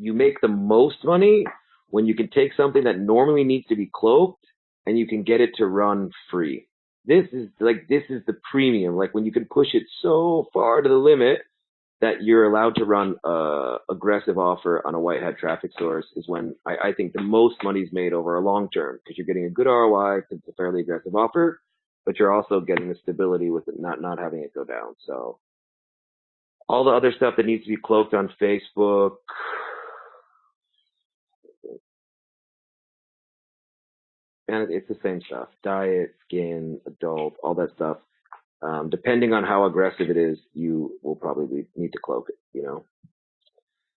you make the most money when you can take something that normally needs to be cloaked and you can get it to run free. This is like this is the premium. Like when you can push it so far to the limit that you're allowed to run a aggressive offer on a white hat traffic source is when I, I think the most money is made over a long term because you're getting a good ROI because it's a fairly aggressive offer, but you're also getting the stability with it not not having it go down. So all the other stuff that needs to be cloaked on Facebook. And it's the same stuff. Diet, skin, adult, all that stuff um, depending on how aggressive it is, you will probably need to cloak it, you know?